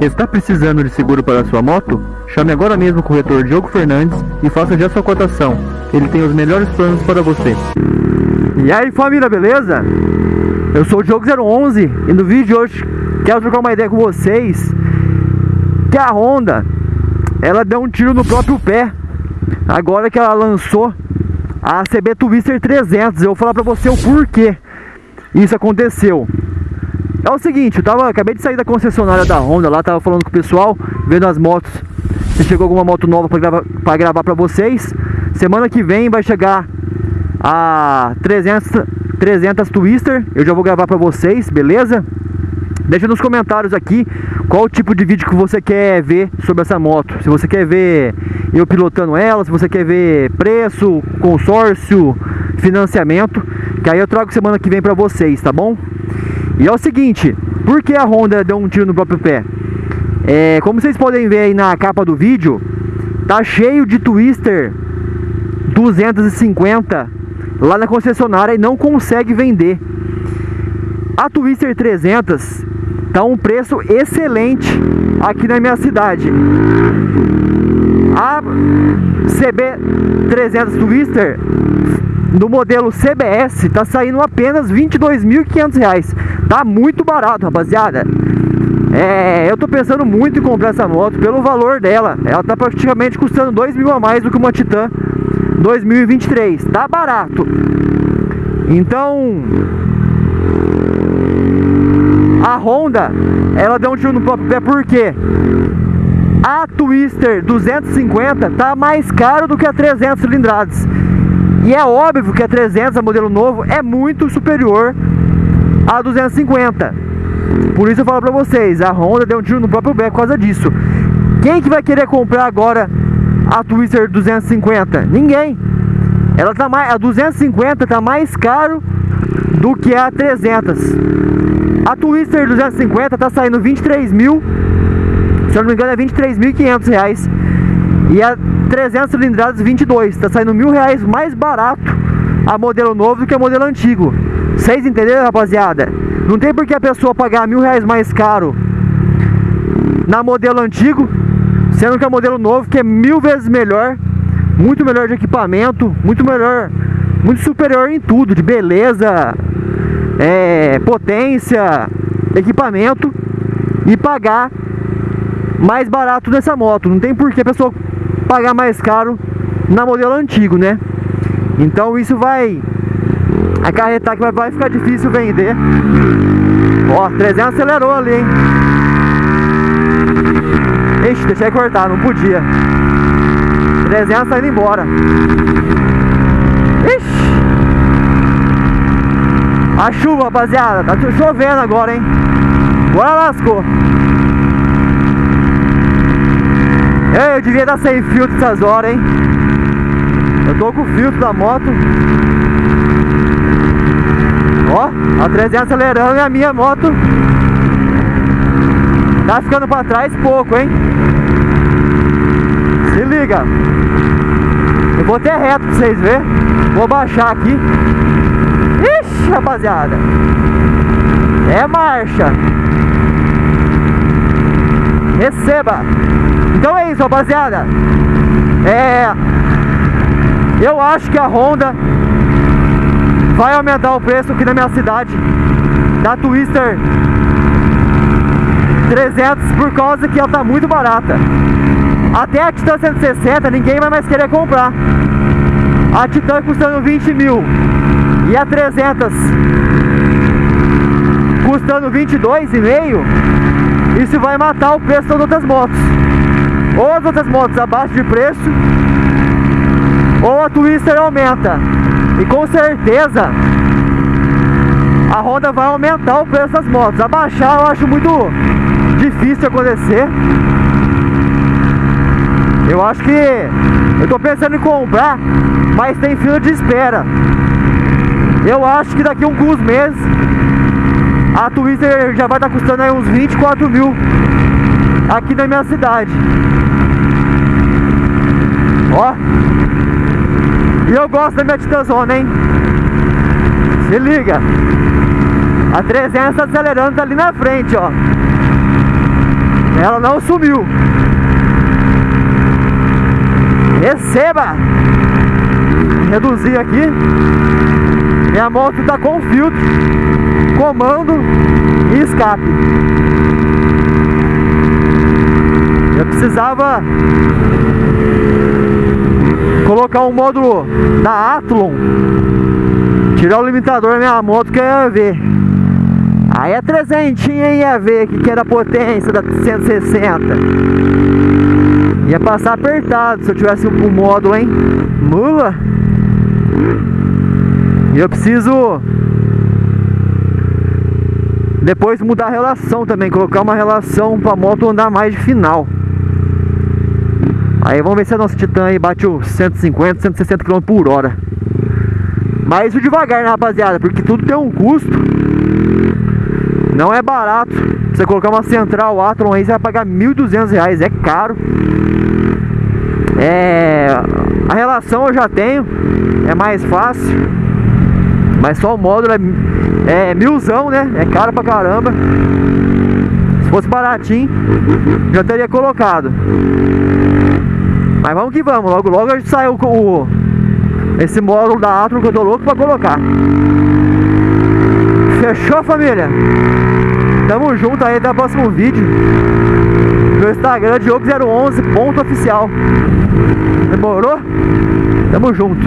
Está precisando de seguro para sua moto? Chame agora mesmo o corretor Diogo Fernandes e faça já sua cotação. Ele tem os melhores planos para você. E aí família, beleza? Eu sou o Diogo011 e no vídeo de hoje quero trocar uma ideia com vocês que a Honda ela deu um tiro no próprio pé agora que ela lançou a CB Twister 300. Eu vou falar pra você o porquê isso aconteceu. É o seguinte, eu tava, acabei de sair da concessionária da Honda lá, tava falando com o pessoal, vendo as motos, se chegou alguma moto nova para pra gravar pra vocês. Semana que vem vai chegar a 300, 300 Twister, eu já vou gravar pra vocês, beleza? Deixa nos comentários aqui qual tipo de vídeo que você quer ver sobre essa moto. Se você quer ver eu pilotando ela, se você quer ver preço, consórcio, financiamento, que aí eu trago semana que vem pra vocês, tá bom? E é o seguinte, por que a Honda deu um tiro no próprio pé? É, como vocês podem ver aí na capa do vídeo, tá cheio de Twister 250 lá na concessionária e não consegue vender. A Twister 300 tá um preço excelente aqui na minha cidade. A CB 300 Twister no modelo CBS tá saindo apenas R$ 22.500. Tá muito barato, rapaziada. É, eu tô pensando muito em comprar essa moto pelo valor dela. Ela tá praticamente custando 2 mil a mais do que uma Titan 2023. Tá barato. Então, a Honda, ela deu um tiro no próprio pé por quê? A Twister 250 tá mais caro do que a 300 cilindradas. E é óbvio que a 300, a modelo novo, é muito superior a 250. Por isso eu falo pra vocês, a Honda deu um tiro no próprio pé por causa disso. Quem que vai querer comprar agora a Twister 250? Ninguém. Ela tá mais, a 250 tá mais caro do que a 300. A Twister 250 tá saindo 23 mil, se eu não me engano é 23.500 reais. E a 300 cilindradas 22, tá saindo mil reais mais barato a modelo novo do que a modelo antigo. Vocês entenderam, rapaziada? Não tem por que a pessoa pagar mil reais mais caro na modelo antigo, sendo que a modelo novo que é mil vezes melhor, muito melhor de equipamento, muito melhor, muito superior em tudo, de beleza, é, potência, equipamento e pagar mais barato nessa moto. Não tem por que a pessoa pagar mais caro na modelo antigo, né? Então isso vai acarretar que vai ficar difícil vender. Ó, 300 acelerou ali, hein? Ixi, deixei cortar, não podia. 300 saindo embora. Ixi! A chuva, rapaziada, tá chovendo agora, hein? Agora lascou. Eu devia estar sem filtro essas horas, hein? Eu tô com o filtro da moto. Ó, a 300 acelerando e a minha moto tá ficando pra trás pouco, hein? Se liga. Eu vou até reto pra vocês verem. Vou baixar aqui. Ixi, rapaziada. É marcha. Receba. Isso, rapaziada. É. Eu acho que a Honda vai aumentar o preço aqui na minha cidade da Twister 300 por causa que ela tá muito barata. Até a Titan 160 ninguém vai mais querer comprar. A Titan custando 20 mil e a 300 custando 22,5 isso vai matar o preço das outras motos ou as outras motos abaixo de preço, ou a Twister aumenta. E com certeza a Honda vai aumentar o preço das motos. Abaixar eu acho muito difícil acontecer. Eu acho que eu tô pensando em comprar, mas tem fila de espera. Eu acho que daqui a alguns meses a Twister já vai estar custando aí uns 24 mil aqui na minha cidade. Ó. E eu gosto da minha Titazona, hein? Se liga. A 300 tá acelerando ali na frente, ó. Ela não sumiu. Receba! Reduzir aqui. Minha moto tá com filtro, comando e escape. Eu precisava colocar um módulo da Athlon, tirar o limitador da minha moto que ia ver. Aí é 300 ia ver que, que era a potência da 160. Ia passar apertado se eu tivesse um, um módulo, hein? Mula! E eu preciso depois mudar a relação também, colocar uma relação para a moto andar mais de final. Aí vamos ver se a nossa Titan aí bate os 150, 160 km por hora. Mas isso devagar, né, rapaziada? Porque tudo tem um custo. Não é barato. Você colocar uma central Atron aí, você vai pagar 1.200 reais. É caro. É... A relação eu já tenho. É mais fácil. Mas só o módulo é, é milzão, né? É caro pra caramba. Se fosse baratinho, já teria colocado. Mas vamos que vamos, logo logo a gente saiu com o, esse módulo da Atron que eu tô louco pra colocar. Fechou família? Tamo junto aí até o próximo vídeo. Meu Instagram Diogo011.oficial. Demorou? Tamo junto.